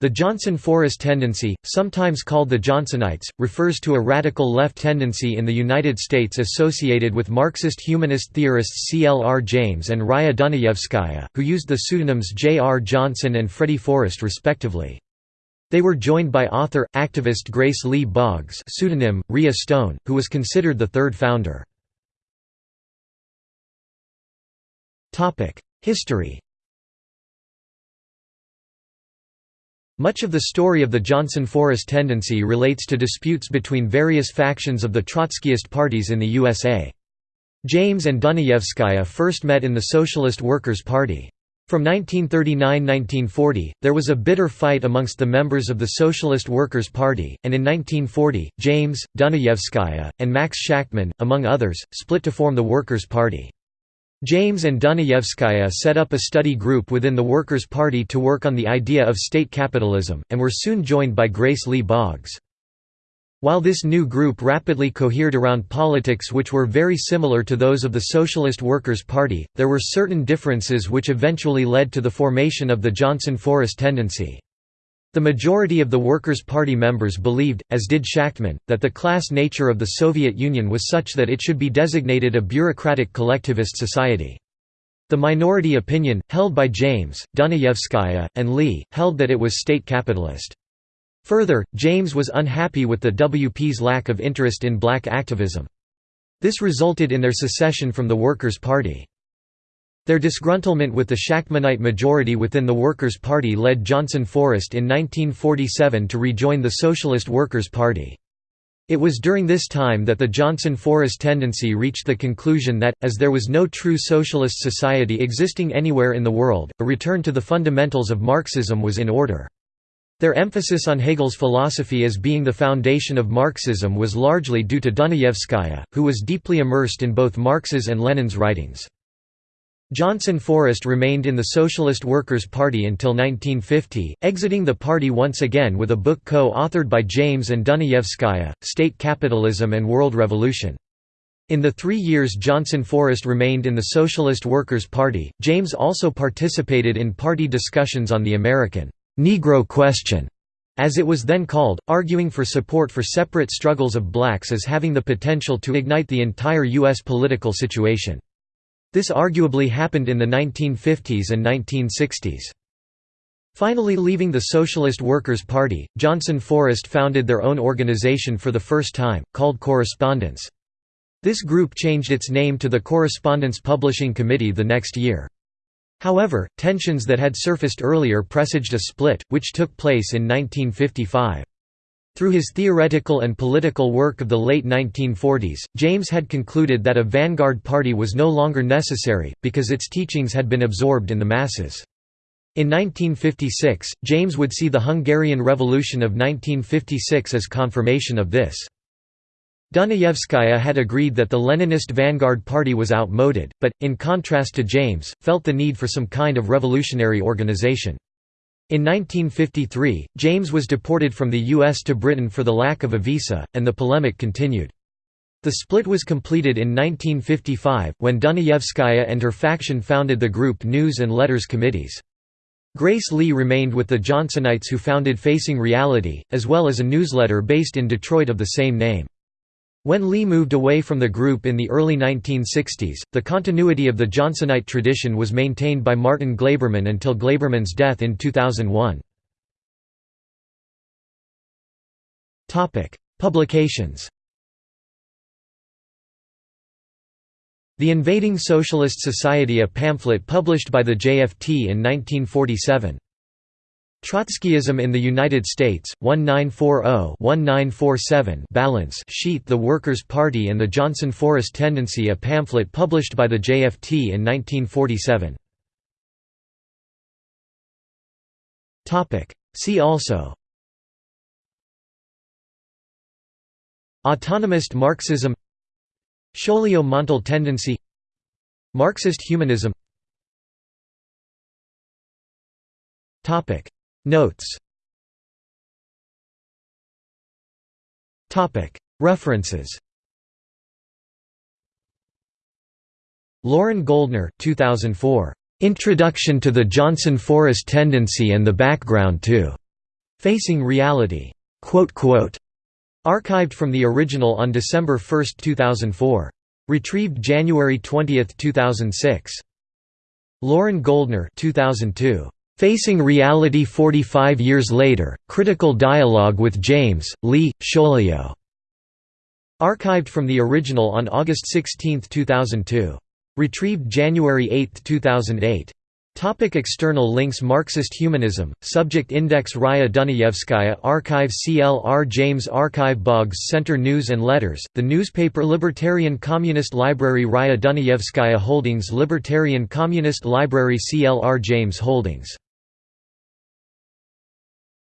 The Johnson Forest tendency, sometimes called the Johnsonites, refers to a radical left tendency in the United States associated with Marxist humanist theorists C. L. R. James and Raya Dunayevskaya, who used the pseudonyms J. R. Johnson and Freddie Forest respectively. They were joined by author, activist Grace Lee Boggs pseudonym, Ria Stone, who was considered the third founder. History Much of the story of the Johnson-Forest tendency relates to disputes between various factions of the Trotskyist parties in the USA. James and Dunayevskaya first met in the Socialist Workers' Party. From 1939–1940, there was a bitter fight amongst the members of the Socialist Workers' Party, and in 1940, James, Dunayevskaya, and Max Shachtman, among others, split to form the Workers' Party. James and Dunayevskaya set up a study group within the Workers' Party to work on the idea of state capitalism, and were soon joined by Grace Lee Boggs. While this new group rapidly cohered around politics which were very similar to those of the Socialist Workers' Party, there were certain differences which eventually led to the formation of the Johnson-Forest tendency. The majority of the Workers' Party members believed, as did Shachtman, that the class nature of the Soviet Union was such that it should be designated a bureaucratic collectivist society. The minority opinion, held by James, Dunayevskaya, and Lee, held that it was state capitalist. Further, James was unhappy with the WP's lack of interest in black activism. This resulted in their secession from the Workers' Party. Their disgruntlement with the Shachtmanite majority within the Workers' Party led Johnson Forest in 1947 to rejoin the Socialist Workers' Party. It was during this time that the Johnson-Forest tendency reached the conclusion that, as there was no true socialist society existing anywhere in the world, a return to the fundamentals of Marxism was in order. Their emphasis on Hegel's philosophy as being the foundation of Marxism was largely due to Dunayevskaya, who was deeply immersed in both Marx's and Lenin's writings. Johnson Forest remained in the Socialist Workers' Party until 1950, exiting the party once again with a book co-authored by James and Dunayevskaya, State Capitalism and World Revolution. In the three years Johnson Forest remained in the Socialist Workers' Party, James also participated in party discussions on the American «Negro question», as it was then called, arguing for support for separate struggles of blacks as having the potential to ignite the entire U.S. political situation. This arguably happened in the 1950s and 1960s. Finally leaving the Socialist Workers' Party, Johnson Forest founded their own organization for the first time, called Correspondence. This group changed its name to the Correspondence Publishing Committee the next year. However, tensions that had surfaced earlier presaged a split, which took place in 1955. Through his theoretical and political work of the late 1940s, James had concluded that a vanguard party was no longer necessary, because its teachings had been absorbed in the masses. In 1956, James would see the Hungarian Revolution of 1956 as confirmation of this. Dunayevskaya had agreed that the Leninist vanguard party was outmoded, but, in contrast to James, felt the need for some kind of revolutionary organization. In 1953, James was deported from the U.S. to Britain for the lack of a visa, and the polemic continued. The split was completed in 1955, when Dunayevskaya and her faction founded the group News and Letters Committees. Grace Lee remained with the Johnsonites who founded Facing Reality, as well as a newsletter based in Detroit of the same name. When Lee moved away from the group in the early 1960s, the continuity of the Johnsonite tradition was maintained by Martin Glaberman until Glaberman's death in 2001. Publications The Invading Socialist Society a pamphlet published by the JFT in 1947. Trotskyism in the United States, 1940-1947 Balance sheet The Workers' Party and the Johnson Forest Tendency a pamphlet published by the JFT in 1947. See also Autonomist Marxism Chaulieu-Montal tendency Marxist humanism Topic Notes References Loren Goldner 2004. Introduction to the Johnson Forest Tendency and the Background to Facing Reality. Archived from the original on December 1, 2004. Retrieved January 20, 2006. Loren Goldner 2002. Facing Reality 45 Years Later, Critical Dialogue with James, Lee, Chaulieu. Archived from the original on August 16, 2002. Retrieved January 8, 2008. Topic external links Marxist Humanism, Subject Index Raya Dunayevskaya Archive CLR James Archive Boggs Center News and Letters, the newspaper Libertarian Communist Library Raya Dunayevskaya Holdings Libertarian Communist Library CLR James Holdings